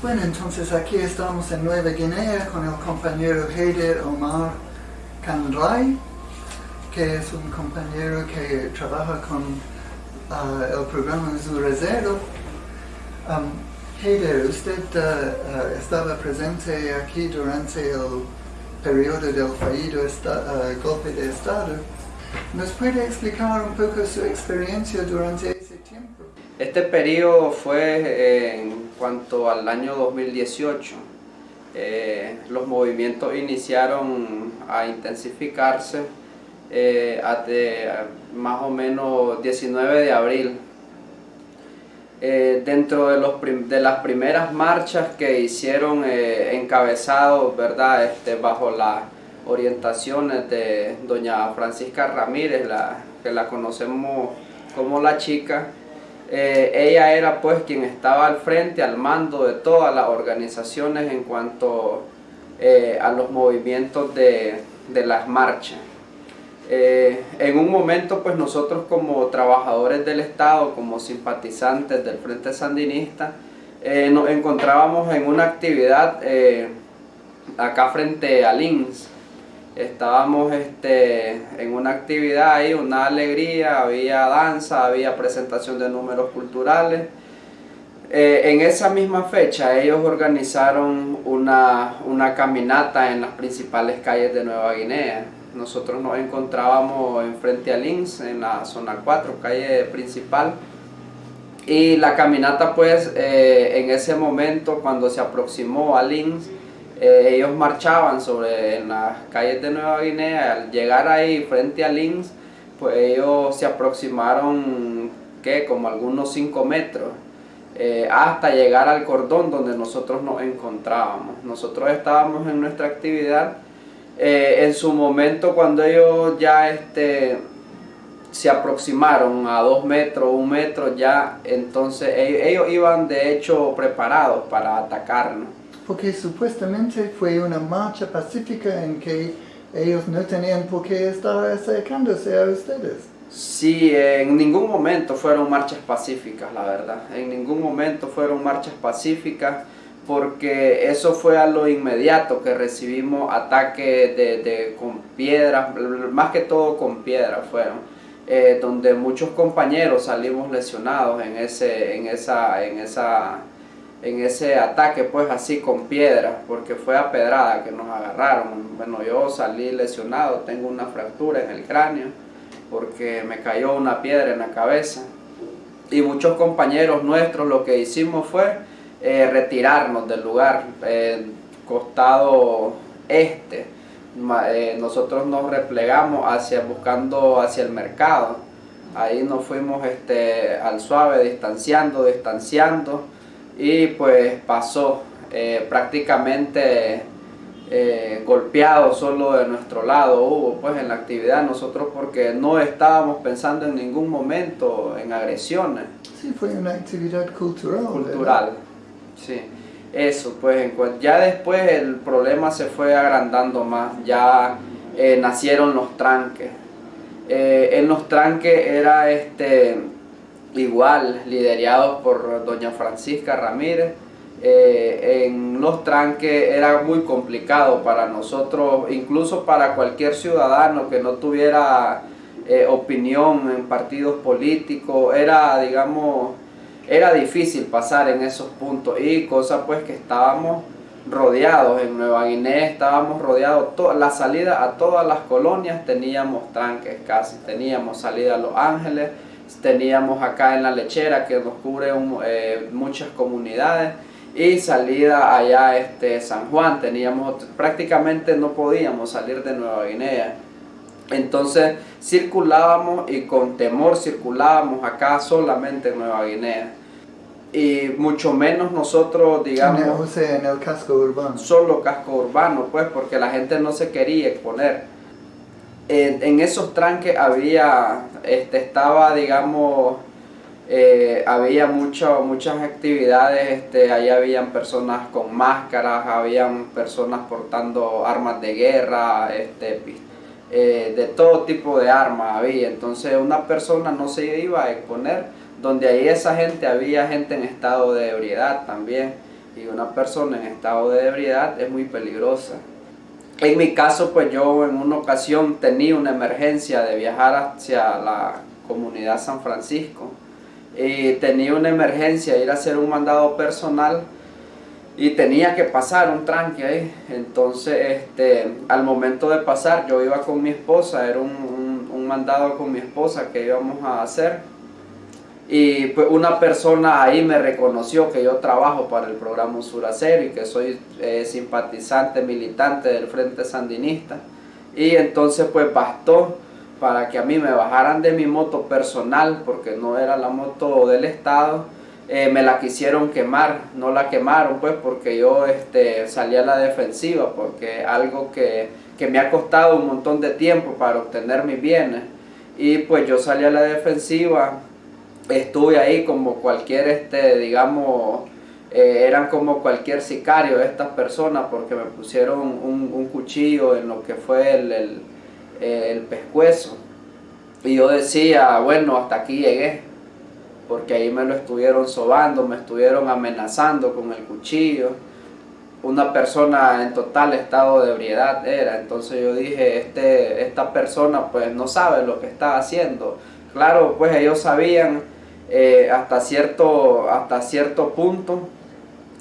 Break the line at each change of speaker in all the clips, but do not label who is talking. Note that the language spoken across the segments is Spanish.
Bueno, entonces aquí estamos en Nueva Guinea con el compañero Heider Omar Kanray, que es un compañero que trabaja con uh, el programa Zurezero. Um, Heider, usted uh, uh, estaba presente aquí durante el periodo del fallido golpe de Estado. ¿Nos puede explicar un poco su experiencia durante ese tiempo?
Este periodo fue eh, cuanto al año 2018. Eh, los movimientos iniciaron a intensificarse eh, hasta más o menos 19 de abril. Eh, dentro de, los de las primeras marchas que hicieron eh, encabezados, ¿verdad? Este, bajo las orientaciones de doña Francisca Ramírez, la, que la conocemos como la chica, eh, ella era pues quien estaba al frente, al mando de todas las organizaciones en cuanto eh, a los movimientos de, de las marchas. Eh, en un momento pues nosotros como trabajadores del Estado, como simpatizantes del Frente Sandinista, nos encontrábamos en una actividad acá frente al INS. Estábamos este, en una actividad ahí, una alegría, había danza, había presentación de números culturales. Eh, en esa misma fecha ellos organizaron una, una caminata en las principales calles de Nueva Guinea. Nosotros nos encontrábamos en frente al INS, en la zona 4, calle principal. Y la caminata pues eh, en ese momento cuando se aproximó al INS, eh, ellos marchaban sobre en las calles de Nueva Guinea. Al llegar ahí frente al INS, pues ellos se aproximaron ¿qué? como algunos 5 metros. eh, hasta llegar al cordón donde nosotros nos encontrábamos. Nosotros estábamos en nuestra actividad. eh, en su momento cuando ellos ya este, se aproximaron a dos metros, un metro ya, entonces ellos, ellos iban de hecho preparados para atacarnos.
Porque supuestamente fue una marcha pacífica en que ellos no tenían por qué estar acercándose a ustedes.
Sí, en ningún momento fueron marchas pacíficas, la verdad. En ningún momento fueron marchas pacíficas porque eso fue a lo inmediato que recibimos ataques de, de- con piedras, más que todo con piedras fueron, eh, donde muchos compañeros salimos lesionados en ese, en esa, en esa, en ese ataque, pues así con piedras, porque fue a pedrada que nos agarraron. Bueno, yo salí lesionado, tengo una fractura en el cráneo porque me cayó una piedra en la cabeza. Y muchos compañeros nuestros lo que hicimos fue eh, retirarnos del lugar, eh, costado este. Eh, nosotros nos replegamos hacia, buscando hacia el mercado. Ahí nos fuimos este, al suave, distanciando, distanciando. Y pues pasó eh, prácticamente eh, golpeado solo de nuestro lado hubo pues en la actividad nosotros porque no estábamos pensando en ningún momento en agresiones
Sí, fue una actividad cultural. ¿verdad?
cultural sí eso pues ya después el problema se fue agrandando más ya eh, nacieron los tranques en los tranques era este igual liderados por doña Francisca Ramírez. Eh, en los tranques era muy complicado para nosotros, incluso para cualquier ciudadano que no tuviera eh, opinión en partidos políticos, era, digamos, era difícil pasar en esos puntos. Y cosa pues que estábamos rodeados en Nueva Guinea, estábamos rodeados, la salida a todas las colonias teníamos tranques casi, teníamos salida a Los Ángeles, teníamos acá en la lechera que nos cubre un- eh, muchas comunidades y salida allá este San Juan teníamos prácticamente no podíamos salir de Nueva Guinea entonces circulábamos y con temor circulábamos acá solamente en Nueva Guinea y mucho menos nosotros
En el-
digamos
sea, en el casco urbano.
solo casco urbano, pues, porque la gente no se quería exponer. En, esos tranques había, este, estaba, digamos, eh, había mucho- muchas actividades, este, ahí habían personas con máscaras, habían personas portando armas de guerra, este, eh, de todo tipo de armas había, entonces una persona no se iba a exponer, donde ahí esa gente, había gente en estado de ebriedad también, y una persona en estado de ebriedad es muy peligrosa. En mi caso, pues yo en una ocasión tenía una emergencia de viajar hacia la comunidad San Francisco y tenía una emergencia, ir a hacer un mandado personal y tenía que pasar un tranque ahí. Entonces, este, al momento de pasar, yo iba con mi esposa, era un, un mandado con mi esposa que íbamos a hacer y pues una persona ahí me reconoció que yo trabajo para el programa Suracero y que soy eh, simpatizante, militante del Frente Sandinista. Y entonces pues bastó para que a mí me bajaran de mi moto personal, porque no era la moto del Estado, eh, me la quisieron quemar, no la quemaron pues porque yo este, salí a la defensiva, porque algo que, que me ha costado un montón de tiempo para obtener mis bienes. Y pues yo salí a la defensiva estuve ahí como cualquier, este, digamos, eh, eran como cualquier sicario estas personas porque me pusieron un, cuchillo en lo que fue el, el, el, pescuezo. Y yo decía, bueno, hasta aquí llegué, porque ahí me lo estuvieron sobando, me estuvieron amenazando con el cuchillo. Una persona en total estado de ebriedad era, entonces yo dije, este, esta persona pues no sabe lo que está haciendo. Claro, pues ellos sabían eh, hasta, cierto, hasta cierto punto.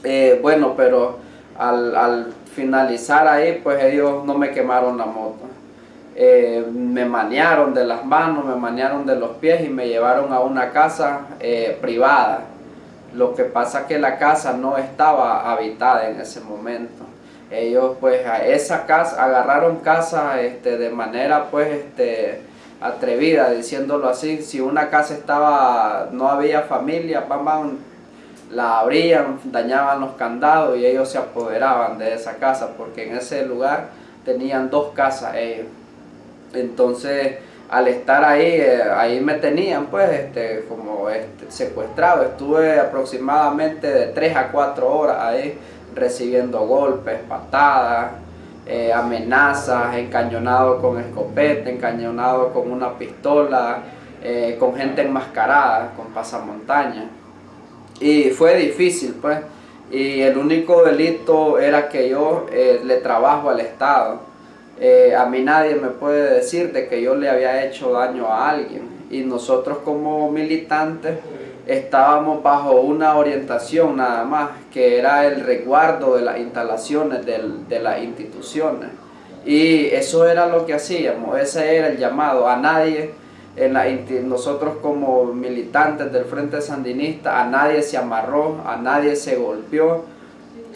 Eh, bueno, pero al, finalizar ahí, pues ellos no me quemaron la moto. Eh, me manearon de las manos, me manearon de los pies y me llevaron a una casa privada. Lo que pasa que la casa no estaba habitada en ese momento. Ellos pues a esa casa, agarraron casa este, de manera pues este, atrevida, diciéndolo así. Si una casa estaba, no había familia, bam, la abrían, dañaban los candados y ellos se apoderaban de esa casa, porque en ese lugar tenían dos casas ellos. Entonces, al estar ahí, eh, ahí me tenían pues este, como este, secuestrado. Estuve aproximadamente de 3 a 4 horas ahí recibiendo golpes, patadas, eh, amenazas, encañonado con escopeta, encañonado con una pistola, eh, con gente enmascarada, con pasamontaña. Y fue difícil, pues. Y el único delito era que yo eh, le trabajo al Estado. a mí nadie me puede decir de que yo le había hecho daño a alguien. Y nosotros como militantes estábamos bajo una orientación nada más, que era el resguardo de las instalaciones de las instituciones. Y eso era lo que hacíamos, ese era el llamado. A nadie, en la, nosotros como militantes del Frente Sandinista, a nadie se amarró, a nadie se golpeó.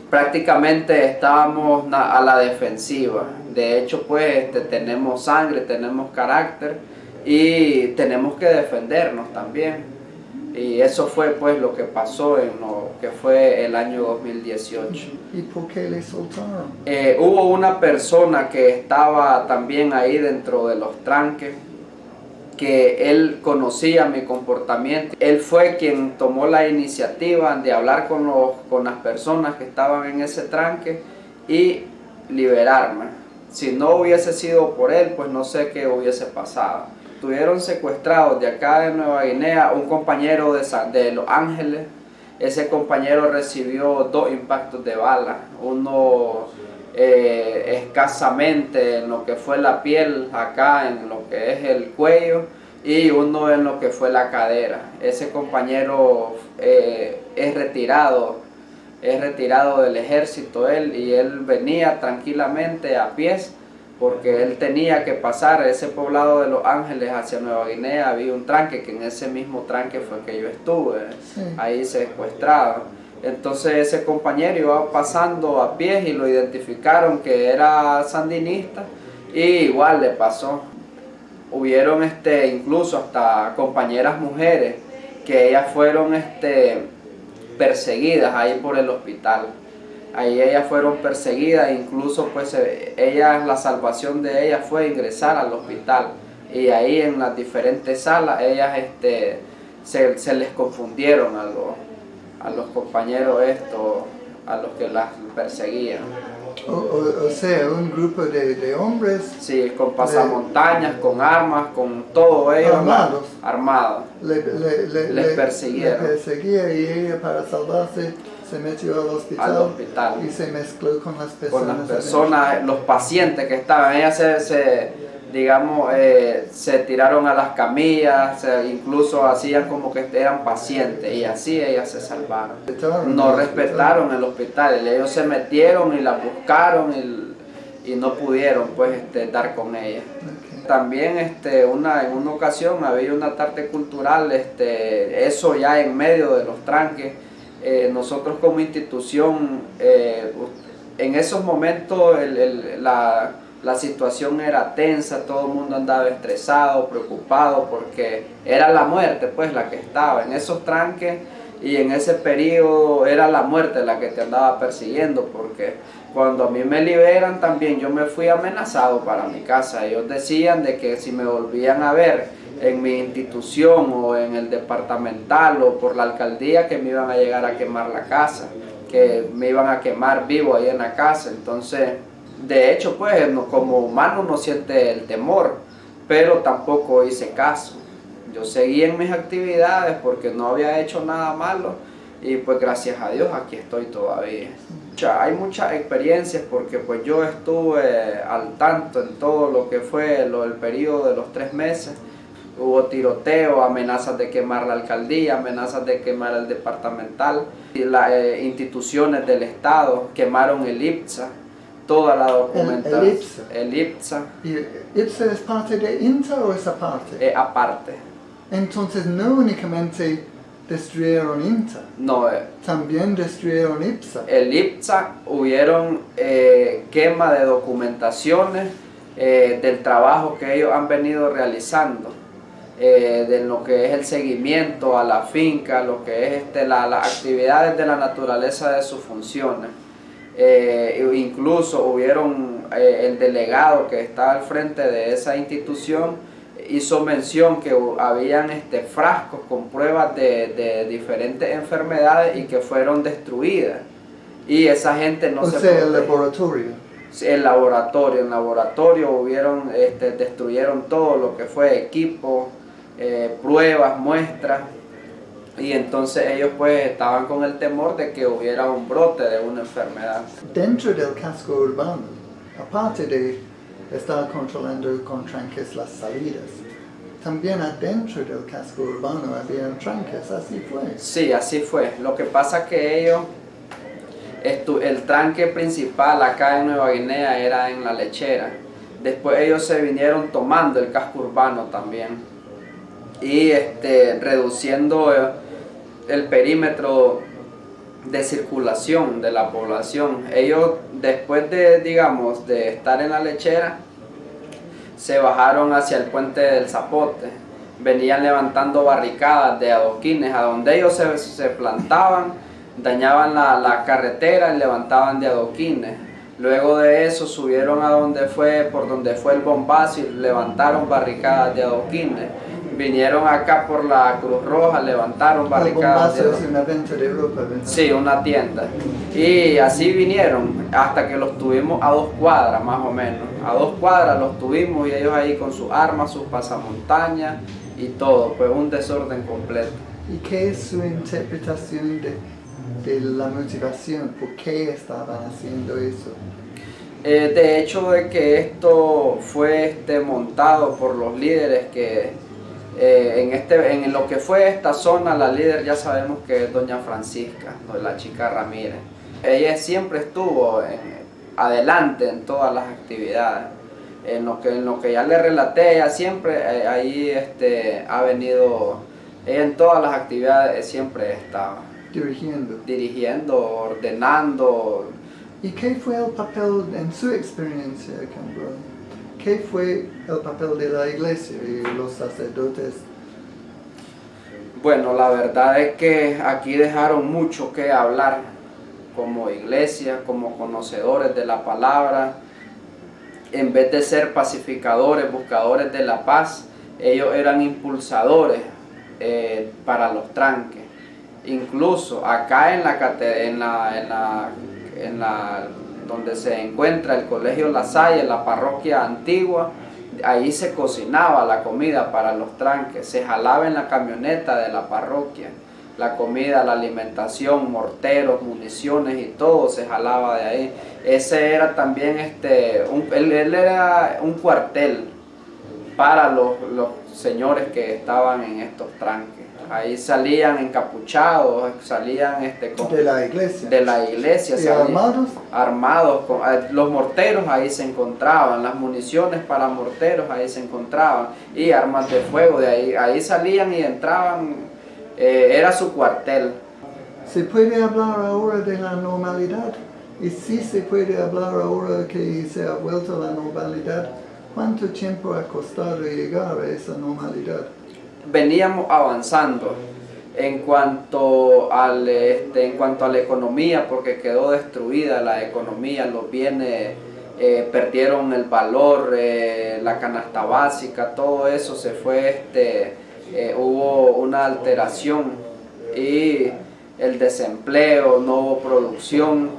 Prácticamente estábamos a la defensiva. De hecho, pues este, tenemos sangre, tenemos carácter y tenemos que defendernos también. Y eso fue pues lo que pasó en lo que fue el año 2018.
¿Y por qué le soltaron?
Eh, hubo una persona que estaba también ahí dentro de los tranques, que él conocía mi comportamiento. Él fue quien tomó la iniciativa de hablar con, los, con las personas que estaban en ese tranque y liberarme. Si no hubiese sido por él, pues no sé qué hubiese pasado tuvieron secuestrados de acá de Nueva Guinea un compañero de, Los Ángeles. Ese compañero recibió dos impactos de bala, uno eh, escasamente en lo que fue la piel acá, en lo que es el cuello, y uno en lo que fue la cadera. Ese compañero eh, es retirado, es retirado del ejército él, y él venía tranquilamente a pies porque él tenía que pasar ese poblado de Los Ángeles hacia Nueva Guinea, había un tranque, que en ese mismo tranque fue que yo estuve, ahí secuestrado. Entonces ese compañero iba pasando a pies y lo identificaron que era sandinista y igual le pasó. Hubieron este, incluso hasta compañeras mujeres que ellas fueron este, perseguidas ahí por el hospital ahí ellas fueron perseguidas, incluso pues ellas, la salvación de ellas fue ingresar al hospital y ahí en las diferentes salas ellas este, se, les confundieron a los, a los compañeros estos, a los que las perseguían.
O, sea, un grupo de, hombres.
Sí, con pasamontañas, con armas, con todo ellos.
Armados.
Armados.
les
perseguían.
Les perseguía y ella para salvarse se metió al hospital,
al hospital.
y se mezcló con las personas.
con las personas, los pacientes que estaban. Ellas se, se digamos, eh, se tiraron a las camillas, se- incluso hacían como que eran pacientes y así ellas se salvaron. No respetaron el hospital, ellos se metieron y la buscaron y, y no pudieron pues este, dar con ella. También este, una, en una ocasión había una tarde cultural, este, eso ya en medio de los tranques. Eh, nosotros como institución, eh, en esos momentos la, la situación era tensa, todo el mundo andaba estresado, preocupado, porque era la muerte pues la que estaba en esos tranques y en ese periodo era la muerte la que te andaba persiguiendo, porque cuando a mí me liberan también yo me fui amenazado para mi casa. Ellos decían de que si me volvían a ver en mi institución o en el departamental o por la alcaldía que me iban a llegar a quemar la casa, que me iban a quemar vivo ahí en la casa. Entonces, de hecho, pues como humano no siente el temor, pero tampoco hice caso. Yo seguí en mis actividades porque no había hecho nada malo y pues gracias a Dios aquí estoy todavía. Hay muchas experiencias porque pues yo estuve al tanto en todo lo que fue lo, el periodo de los tres meses. Hubo tiroteo, amenazas de quemar la alcaldía, amenazas de quemar el departamental. Las eh, instituciones del Estado quemaron el IPSA, toda la documentación.
el IPSA.
El IPSA,
¿Y IPSA es parte de INTA o es aparte?
eh, aparte.
Entonces no únicamente destruyeron INTA,
No, eh,
también destruyeron IPSA.
el IPSA hubieron eh, quema de documentaciones eh, del trabajo que ellos han venido realizando, eh, de lo que es el seguimiento a la finca, lo que es este, la- las actividades de la naturaleza de sus funciones. Eh, e incluso hubieron eh, el delegado que está al frente de esa institución hizo mención que habían este, frascos con pruebas de, de diferentes enfermedades y que fueron destruidas. Y esa gente no
o
se
sea, el laboratorio.
El laboratorio, en laboratorio hubieron, este, destruyeron todo lo que fue equipo, eh, pruebas, muestras, y entonces ellos pues estaban con el temor de que hubiera un brote de una enfermedad.
Dentro del casco urbano, aparte de estar controlando con tranques las salidas, también adentro del casco urbano había tranques, así fue.
Sí, así fue. Lo que pasa que ellos, el tranque principal acá en Nueva Guinea era en la lechera. Después ellos se vinieron tomando el casco urbano también y este, reduciendo eh, el perímetro de circulación de la población. Ellos después de, digamos, de estar en la lechera, se bajaron hacia el puente del Zapote. Venían levantando barricadas de adoquines a donde ellos se, se plantaban, dañaban la, la carretera y levantaban de adoquines. Luego de eso subieron a donde fue, por donde fue el bombazo y levantaron barricadas de adoquines. Vinieron acá por la Cruz Roja, levantaron barricadas
bombazo una.
Sí, una tienda. Y así vinieron hasta que los tuvimos a dos cuadras más o menos. A dos cuadras los tuvimos y ellos ahí con sus armas, sus pasamontañas y todo. Fue un desorden completo.
¿Y qué es su interpretación de, de la motivación? ¿Por qué estaban haciendo eso?
Eh, de hecho de que esto fue este, montado por los líderes que eh, en, este, en lo que fue esta zona, la líder ya sabemos que es doña Francisca, la chica Ramírez. Ella siempre estuvo en- adelante en todas las actividades. En lo que, en lo que ya le relaté, ella siempre eh, ahí este, ha venido, ella en todas las actividades siempre estaba
Dirigiendo.
dirigiendo, ordenando,
¿Y qué fue el papel en su experiencia, Cambro? ¿Qué fue el papel de la iglesia y los sacerdotes?
Bueno, la verdad es que aquí dejaron mucho que hablar como iglesia, como conocedores de la palabra. En vez de ser pacificadores, buscadores de la paz, ellos eran impulsadores eh, para los tranques. Incluso acá en la, en en la, en la donde se encuentra el colegio La Salle, la parroquia antigua, ahí se cocinaba la comida para los tranques, se jalaba en la camioneta de la parroquia. la comida, la alimentación, morteros, municiones y todo se jalaba de ahí. Ese era también, este, un, él, era un cuartel para los, los señores que estaban en estos tranques. Ahí salían encapuchados, salían este,
con, de la iglesia.
De la iglesia.
¿Y armados?
Armados. Con, eh, los morteros ahí se encontraban, las municiones para morteros ahí se encontraban y armas de fuego de ahí. Ahí salían y entraban, eh, era su cuartel.
¿Se puede hablar ahora de la normalidad? Y si se puede hablar ahora que se ha vuelto la normalidad, ¿cuánto tiempo ha costado llegar a esa normalidad?
Veníamos avanzando en cuanto, al, este, en cuanto a la economía, porque quedó destruida la economía, los bienes eh, perdieron el valor, eh, la canasta básica, todo eso se fue, este, eh, hubo una alteración y el desempleo, no hubo producción.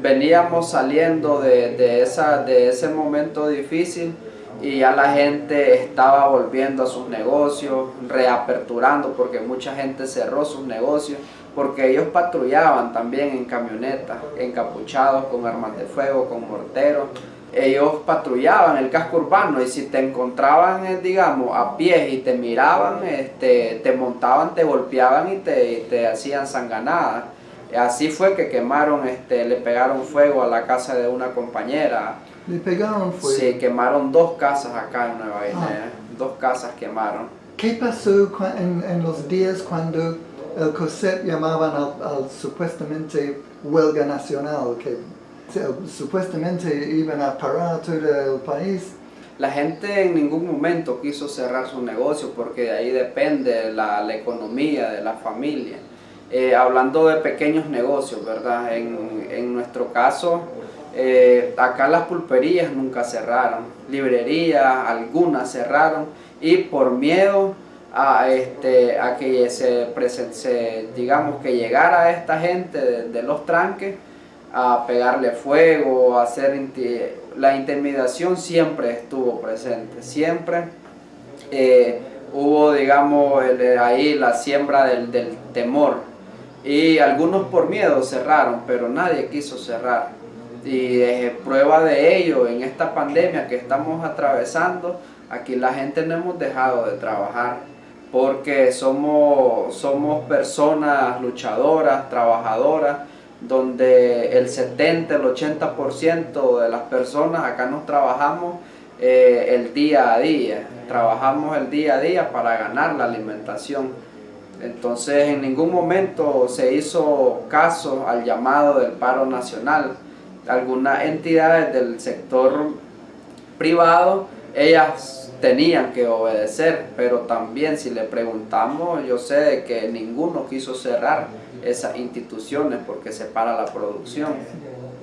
Veníamos saliendo de, de, esa, de ese momento difícil y ya la gente estaba volviendo a sus negocios, reaperturando porque mucha gente cerró sus negocios porque ellos patrullaban también en camionetas, encapuchados con armas de fuego, con morteros. Ellos patrullaban el casco urbano y si te encontraban, eh, digamos, a pie y te miraban, este, te montaban, te golpeaban y te, te hacían sanganadas. Así fue que quemaron, este, le pegaron fuego a la casa de una compañera
¿Le pegaron fuego?
Sí, quemaron dos casas acá en Nueva Guinea. Ah. Dos casas quemaron.
¿Qué pasó en, en, los días cuando el COSEP llamaban al, supuestamente huelga nacional, que supuestamente iban a parar todo el país?
La gente en ningún momento quiso cerrar su negocio porque de ahí depende la, la economía de la familia. Eh, hablando de pequeños negocios, ¿verdad? En, en nuestro caso, eh, acá las pulperías nunca cerraron, librerías, algunas cerraron y por miedo a, este, a que se, se, digamos que llegara esta gente de, los tranques a pegarle fuego, a hacer la intimidación siempre estuvo presente, siempre. Eh, hubo digamos ahí la siembra del, del temor y algunos por miedo cerraron, pero nadie quiso cerrar y es prueba de ello en esta pandemia que estamos atravesando, aquí la gente no hemos dejado de trabajar porque somos, somos personas luchadoras, trabajadoras, donde el 70, el 80% de las personas acá nos trabajamos eh, el día a día, trabajamos el día a día para ganar la alimentación. Entonces en ningún momento se hizo caso al llamado del paro nacional, algunas entidades del sector privado, ellas tenían que obedecer, pero también si le preguntamos, yo sé de que ninguno quiso cerrar esas instituciones porque se para la producción.